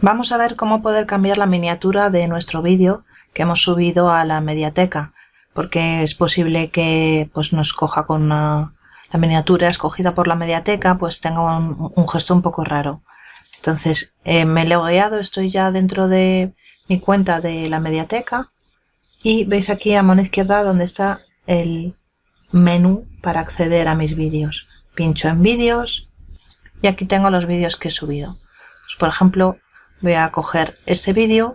Vamos a ver cómo poder cambiar la miniatura de nuestro vídeo que hemos subido a la mediateca, porque es posible que pues, nos coja con la miniatura escogida por la mediateca, pues tenga un, gesto un poco raro. Entonces eh, me he logueado, estoy ya dentro de mi cuenta de la mediateca y veis aquí a mano izquierda donde está el menú para acceder a mis vídeos. Pincho en vídeos y aquí tengo los vídeos que he subido. Pues, por ejemplo, voy a coger este vídeo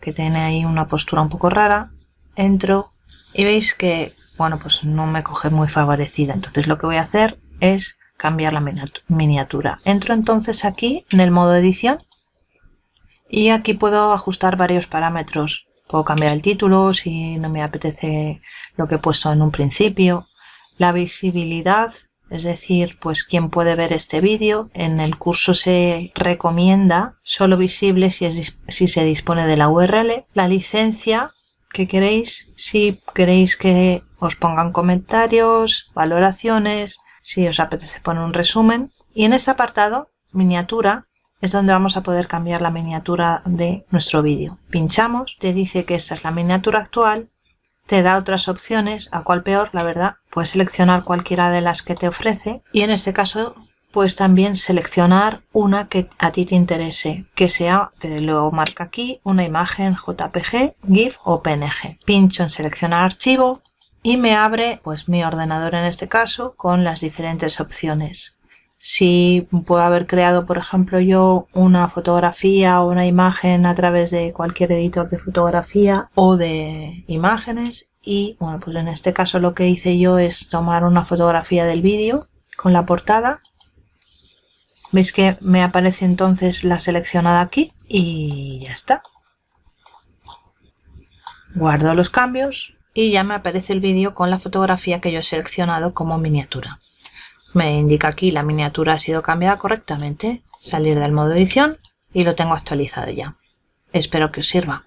que tiene ahí una postura un poco rara, entro y veis que, bueno, pues no me coge muy favorecida. Entonces lo que voy a hacer es cambiar la miniatura. Entro entonces aquí en el modo edición y aquí puedo ajustar varios parámetros. Puedo cambiar el título si no me apetece lo que he puesto en un principio. La visibilidad es decir, pues quien puede ver este vídeo. En el curso se recomienda solo visible si, si se dispone de la URL. La licencia que queréis, si queréis que os pongan comentarios, valoraciones, si os apetece poner un resumen. Y en este apartado, miniatura, es donde vamos a poder cambiar la miniatura de nuestro vídeo. Pinchamos, te dice que esta es la miniatura actual te da otras opciones, a cuál peor, la verdad. Puedes seleccionar cualquiera de las que te ofrece y en este caso puedes también seleccionar una que a ti te interese, que sea, te lo marca aquí, una imagen JPG, GIF o PNG. Pincho en seleccionar archivo y me abre pues mi ordenador en este caso con las diferentes opciones si puedo haber creado, por ejemplo, yo una fotografía o una imagen a través de cualquier editor de fotografía o de imágenes y bueno, pues en este caso lo que hice yo es tomar una fotografía del vídeo con la portada. Veis que me aparece entonces la seleccionada aquí y ya está. Guardo los cambios y ya me aparece el vídeo con la fotografía que yo he seleccionado como miniatura. Me indica aquí la miniatura ha sido cambiada correctamente. Salir del modo edición y lo tengo actualizado ya. Espero que os sirva.